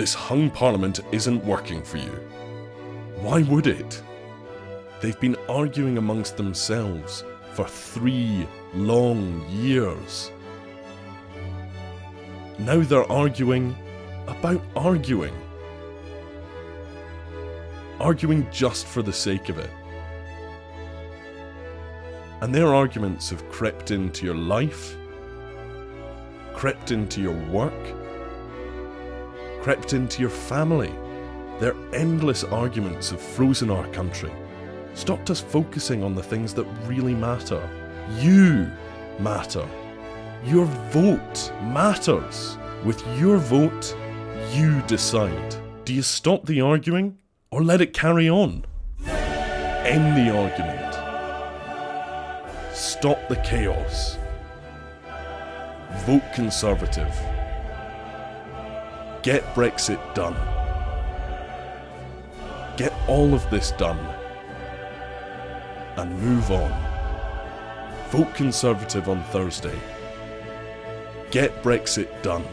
This hung parliament isn't working for you. Why would it? They've been arguing amongst themselves for three long years. Now they're arguing about arguing. Arguing just for the sake of it. And their arguments have crept into your life, crept into your work, crept into your family. Their endless arguments have frozen our country, stopped us focusing on the things that really matter. You matter. Your vote matters. With your vote, you decide. Do you stop the arguing or let it carry on? End the argument. Stop the chaos. Vote Conservative. Get Brexit done. Get all of this done. And move on. Vote Conservative on Thursday. Get Brexit done.